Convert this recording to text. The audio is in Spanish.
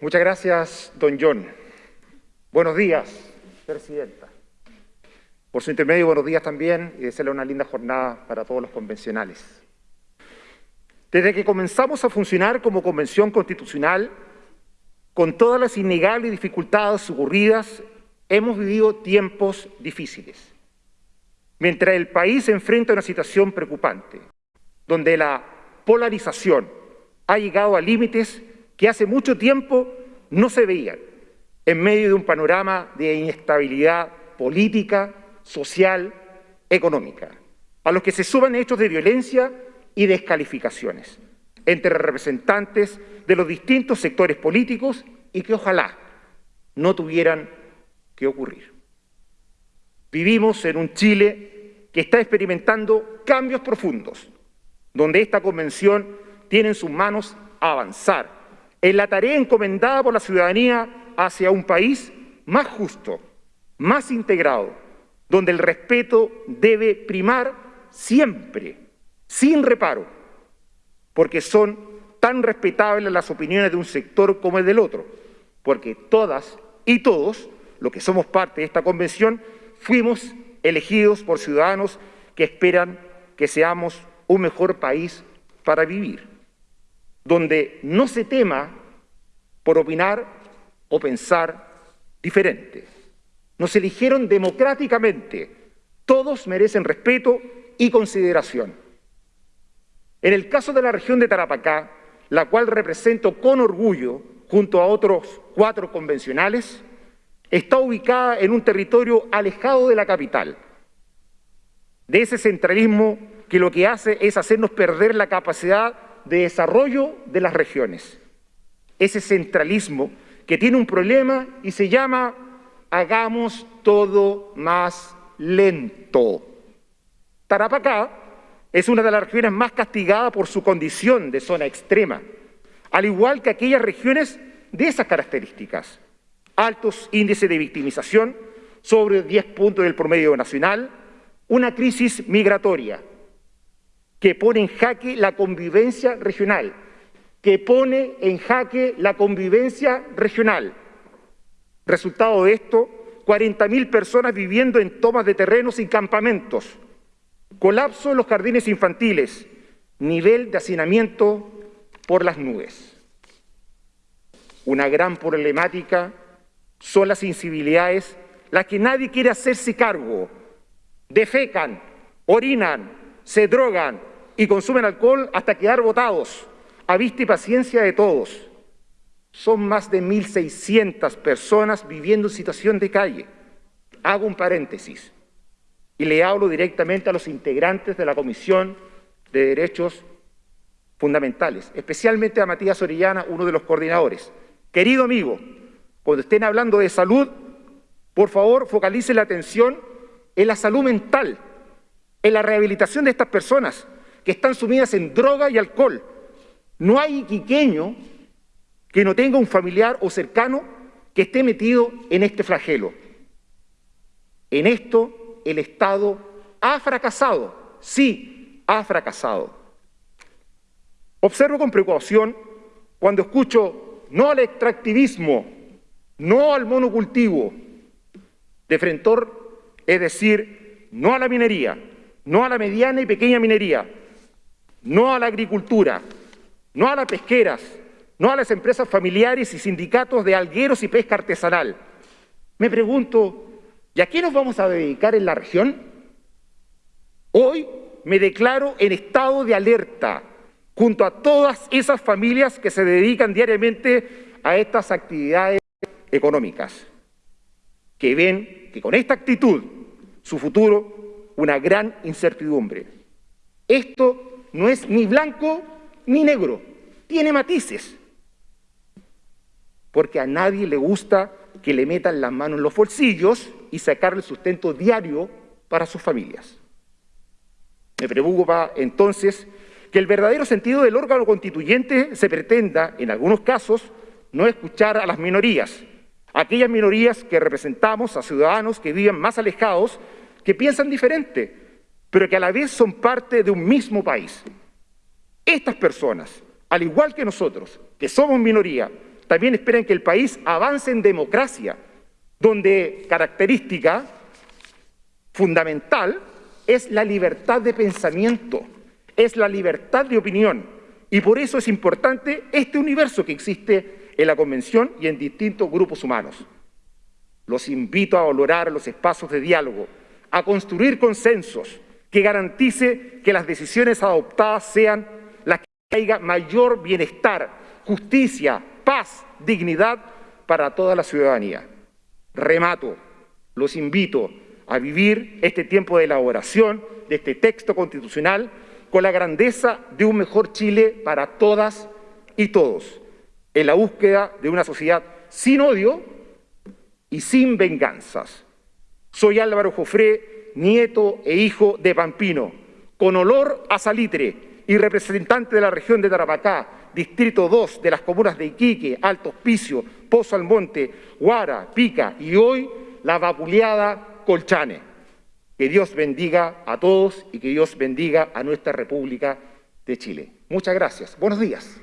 Muchas gracias, don John. Buenos días, Presidenta. Por su intermedio, buenos días también y desearle una linda jornada para todos los convencionales. Desde que comenzamos a funcionar como convención constitucional, con todas las innegables dificultades ocurridas, hemos vivido tiempos difíciles. Mientras el país se enfrenta a una situación preocupante, donde la polarización ha llegado a límites que hace mucho tiempo no se veían, en medio de un panorama de inestabilidad política, social, económica, a los que se suban hechos de violencia y descalificaciones entre representantes de los distintos sectores políticos y que ojalá no tuvieran que ocurrir. Vivimos en un Chile que está experimentando cambios profundos, donde esta convención tiene en sus manos avanzar en la tarea encomendada por la ciudadanía hacia un país más justo, más integrado, donde el respeto debe primar siempre, sin reparo, porque son tan respetables las opiniones de un sector como el del otro, porque todas y todos, los que somos parte de esta convención, fuimos elegidos por ciudadanos que esperan que seamos un mejor país para vivir, donde no se tema por opinar o pensar diferente. Nos eligieron democráticamente. Todos merecen respeto y consideración. En el caso de la región de Tarapacá, la cual represento con orgullo junto a otros cuatro convencionales, está ubicada en un territorio alejado de la capital, de ese centralismo que lo que hace es hacernos perder la capacidad de desarrollo de las regiones. Ese centralismo que tiene un problema y se llama hagamos todo más lento. Tarapacá es una de las regiones más castigadas por su condición de zona extrema, al igual que aquellas regiones de esas características. Altos índices de victimización, sobre 10 puntos del promedio nacional, una crisis migratoria que pone en jaque la convivencia regional, que pone en jaque la convivencia regional. Resultado de esto, 40.000 personas viviendo en tomas de terrenos y campamentos, colapso en los jardines infantiles, nivel de hacinamiento por las nubes. Una gran problemática son las insensibilidades, las que nadie quiere hacerse cargo. Defecan, orinan, se drogan y consumen alcohol hasta quedar botados a vista y paciencia de todos. Son más de 1.600 personas viviendo en situación de calle. Hago un paréntesis y le hablo directamente a los integrantes de la Comisión de Derechos Fundamentales, especialmente a Matías Orellana, uno de los coordinadores. Querido amigo, cuando estén hablando de salud, por favor focalice la atención en la salud mental, en la rehabilitación de estas personas que están sumidas en droga y alcohol, no hay iquiqueño que no tenga un familiar o cercano que esté metido en este flagelo. En esto el Estado ha fracasado, sí, ha fracasado. Observo con preocupación cuando escucho no al extractivismo, no al monocultivo, de Frentor, es decir, no a la minería, no a la mediana y pequeña minería, no a la agricultura, no a las pesqueras, no a las empresas familiares y sindicatos de algueros y pesca artesanal. Me pregunto, ¿y a qué nos vamos a dedicar en la región? Hoy me declaro en estado de alerta junto a todas esas familias que se dedican diariamente a estas actividades económicas, que ven que con esta actitud su futuro una gran incertidumbre. Esto no es ni blanco ni negro, tiene matices. Porque a nadie le gusta que le metan las manos en los bolsillos y sacarle el sustento diario para sus familias. Me preocupa entonces que el verdadero sentido del órgano constituyente se pretenda, en algunos casos, no escuchar a las minorías, aquellas minorías que representamos a ciudadanos que viven más alejados, que piensan diferente, pero que a la vez son parte de un mismo país. Estas personas, al igual que nosotros, que somos minoría, también esperan que el país avance en democracia, donde característica fundamental es la libertad de pensamiento, es la libertad de opinión. Y por eso es importante este universo que existe en la Convención y en distintos grupos humanos. Los invito a valorar los espacios de diálogo, a construir consensos que garantice que las decisiones adoptadas sean las que traiga mayor bienestar, justicia, paz, dignidad para toda la ciudadanía. Remato, los invito a vivir este tiempo de elaboración de este texto constitucional con la grandeza de un mejor Chile para todas y todos, en la búsqueda de una sociedad sin odio y sin venganzas. Soy Álvaro Jofré, nieto e hijo de Pampino, con olor a salitre y representante de la región de Tarapacá, Distrito 2 de las comunas de Iquique, Alto Hospicio, Pozo Almonte, Guara, Pica y hoy la vapuleada Colchane. Que Dios bendiga a todos y que Dios bendiga a nuestra República de Chile. Muchas gracias. Buenos días.